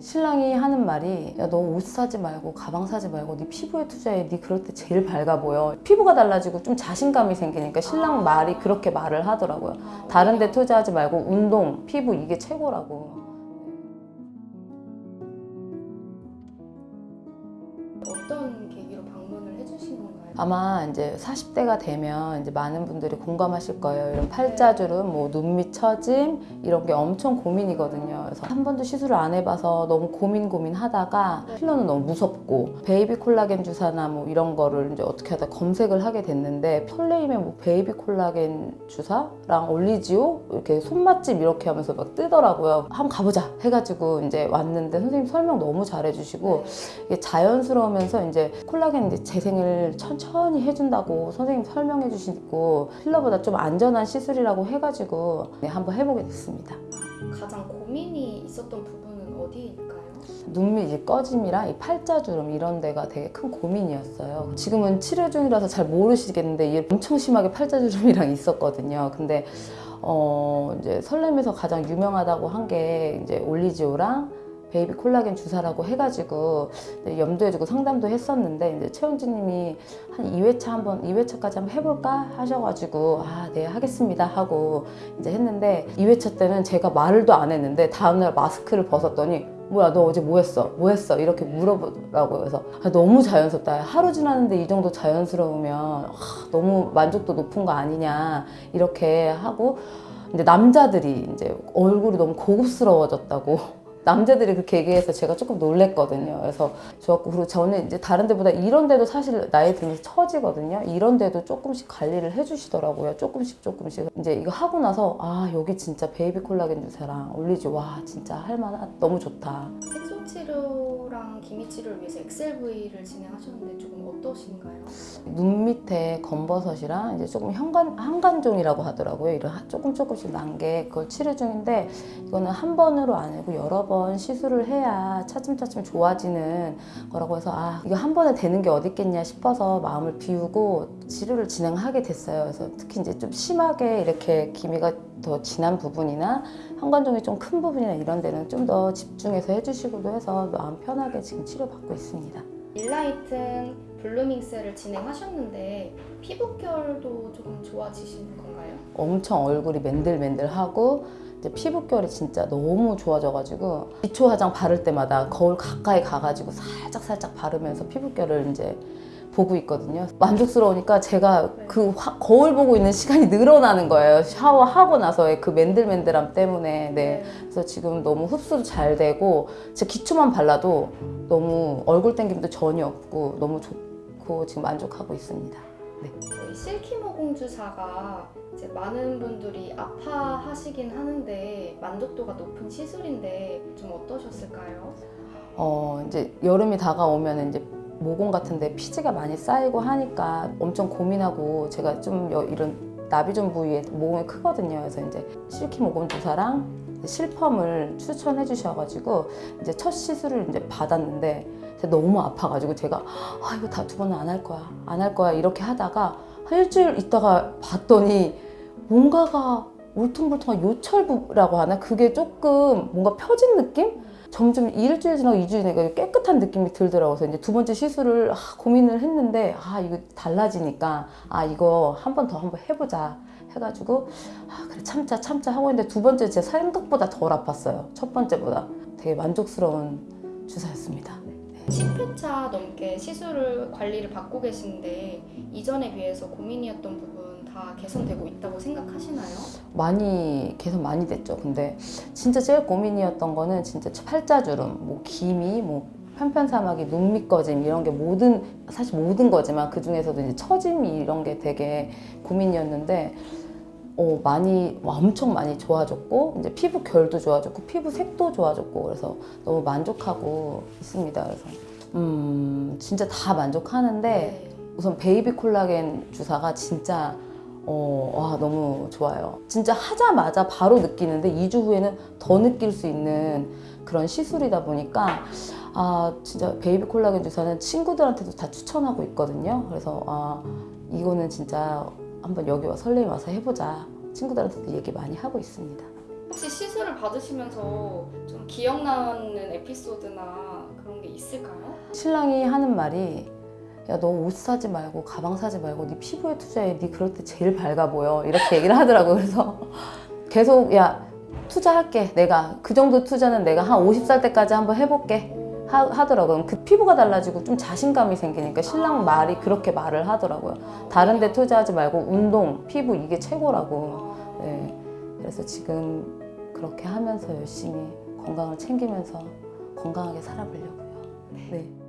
신랑이 하는 말이 야 너 옷 사지 말고 가방 사지 말고 네 피부에 투자해. 네 그럴 때 제일 밝아 보여. 피부가 달라지고 좀 자신감이 생기니까 신랑 말이 그렇게 말을 하더라고요 다른 데 투자하지 말고 운동 피부 이게 최고라고 아마 이제 40대가 되면 이제 많은 분들이 공감하실 거예요. 이런 팔자주름, 뭐 눈밑 처짐 이런 게 엄청 고민이거든요. 그래서 한 번도 시술을 안 해봐서 너무 고민 고민 하다가 필러는 너무 무섭고 베이비 콜라겐 주사나 뭐 이런 거를 이제 어떻게 하다 검색을 하게 됐는데 설레임에 뭐 베이비 콜라겐 주사랑 올리지오 이렇게 손맛집 이렇게 하면서 막 뜨더라고요. 한번 가보자 해가지고 이제 왔는데 선생님 설명 너무 잘해주시고 이게 자연스러우면서 이제 콜라겐 이제 재생을 천천히 해준다고 선생님 설명해 주시고 필러보다 좀 안전한 시술이라고 해가지고 네, 한번 해보게 됐습니다. 가장 고민이 있었던 부분은 어디일까요? 눈밑 이 꺼짐이랑 이 팔자주름 이런 데가 되게 큰 고민이었어요. 지금은 치료 중이라서 잘 모르시겠는데 이게 엄청 심하게 팔자주름이랑 있었거든요. 근데 어 이제 설렘에서 가장 유명하다고 한 게 이제 올리지오랑 베이비 콜라겐 주사라고 해가지고 이제 염두해두고 상담도 했었는데 이제 최영진님이 한 2회차 한번 2회차까지 한번 해볼까 하셔가지고 아 네 하겠습니다 하고 이제 했는데 2회차 때는 제가 말도 안 했는데 다음날 마스크를 벗었더니 뭐야 너 어제 뭐 했어? 뭐 했어? 이렇게 물어보더라고요 그래서 아, 너무 자연스럽다 하루 지났는데 이 정도 자연스러우면 아, 너무 만족도 높은 거 아니냐 이렇게 하고 이제 남자들이 이제 얼굴이 너무 고급스러워졌다고 남자들이 그렇게 얘기해서 제가 조금 놀랬거든요. 그래서 좋았고 그리고 저는 이제 다른 데보다 이런 데도 사실 나이 들면서 처지거든요. 이런 데도 조금씩 관리를 해주시더라고요. 조금씩 조금씩 이제 이거 하고 나서 아 여기 진짜 베이비 콜라겐 주사랑 올리지오 진짜 할만한 너무 좋다. 색소 치료랑 기미 치료를 위해서 엑셀V를 진행하셨는데 조금 어떠신가요? 눈 밑에 검버섯이랑 이제 조금 현관 한간종이라고 하더라고요. 이런 하- 조금 조금씩 난 게 그걸 치료 중인데 이거는 한 번으로 아니고 여러 번 시술을 해야 차츰차츰 좋아지는 거라고 해서 아 이거 한 번에 되는 게 어디 있겠냐 싶어서 마음을 비우고 치료를 진행하게 됐어요. 그래서 특히 이제 좀 심하게 이렇게 기미가 더 진한 부분이나 현관종이 좀 큰 부분이나 이런 데는 좀 더 집중해서 해주시고도 해서 마음 편하게 지금 치료받고 있습니다. 일라이튼 블루밍셀을 진행하셨는데 피부결도 조금 좋아지시는 건가요? 엄청 얼굴이 맨들맨들하고 이제 피부결이 진짜 너무 좋아져가지고 기초 화장 바를 때마다 거울 가까이 가가지고 살짝 살짝 바르면서 피부결을 이제 보고 있거든요. 만족스러우니까 제가 그 화- 거울 보고 있는 시간이 늘어나는 거예요. 샤워하고 나서의 그 맨들맨들함 때문에. 네. 그래서 지금 너무 흡수도 잘 되고 제 기초만 발라도 너무 얼굴 땡김도 전혀 없고 너무 좋고 지금 만족하고 있습니다. 저희 실키 모 공 주사가 이제 많은 분들이 아파하시긴 하는데 만족도가 높은 시술인데 좀 어떠셨을까요? 어 이제 여름이 다가오면 이제 모공 같은데 피지가 많이 쌓이고 하니까 엄청 고민하고 제가 좀 여- 이런 나비존 부위에 모공이 크거든요. 그래서 이제 실키 모공 주사랑 실펌을 추천해 주셔가지고 이제 첫 시술을 이제 받았는데 제가 너무 아파가지고 제가 아 이거 다 두 번은 안 할 거야 안 할 거야 이렇게 하다가 한 일주일 있다가 봤더니 뭔가가 울퉁불퉁한 요철부라고 하나 그게 조금 뭔가 펴진 느낌? 점점 일주일 지나고 이주일 지나고 깨끗한 느낌이 들더라고요. 이제 두 번째 시술을 아, 고민을 했는데 아 이거 달라지니까 아 이거 한 번 더 한번 해보자 해가지고 아 그래 참자 참자 하고 있는데 두 번째 제 생각보다 덜 아팠어요. 첫 번째보다 되게 만족스러운 주사였습니다. 10회차 넘게 시술을 관리를 받고 계신데 이전에 비해서 고민이었던 부분 다 개선되고 있다고 생각하시나요? 많이 개선 많이 됐죠. 근데 진짜 제일 고민이었던 거는 진짜 팔자주름, 뭐 기미, 뭐 편편사마귀, 눈밑 꺼짐 이런 게 모든 사실 모든 거지만 그 중에서도 이제 처짐이 이런 게 되게 고민이었는데 어, 많이 와, 엄청 많이 좋아졌고 이제 피부 결도 좋아졌고 피부 색도 좋아졌고 그래서 너무 만족하고 있습니다. 그래서 음 진짜 다 만족하는데 네. 우선 베이비 콜라겐 주사가 진짜 어, 와 너무 좋아요. 진짜 하자마자 바로 느끼는데 2주 후에는 더 느낄 수 있는 그런 시술이다 보니까 아 진짜 베이비 콜라겐 주사는 친구들한테도 다 추천하고 있거든요. 그래서 아 이거는 진짜 한번 여기 와 설레임 와서 해보자. 친구들한테도 얘기 많이 하고 있습니다. 혹시 시술 수술을 받으시면서 좀 기억나는 에피소드나 그런 게 있을까요? 신랑이 하는 말이 야 너 옷 사지 말고 가방 사지 말고 네 피부에 투자해 네 그럴 때 제일 밝아 보여 이렇게 얘기를 하더라고요 그래서 계속 야 투자할게 내가 그 정도 투자는 내가 한 50살 때까지 한번 해볼게 하, 하더라고요. 그 피부가 달라지고 좀 자신감이 생기니까 신랑 말이 그렇게 말을 하더라고요. 다른 데 투자하지 말고 운동 피부 이게 최고라고. 아, 네. 그래서 지금 그렇게 하면서 열심히 건강을 챙기면서 건강하게 살아보려고요. 네.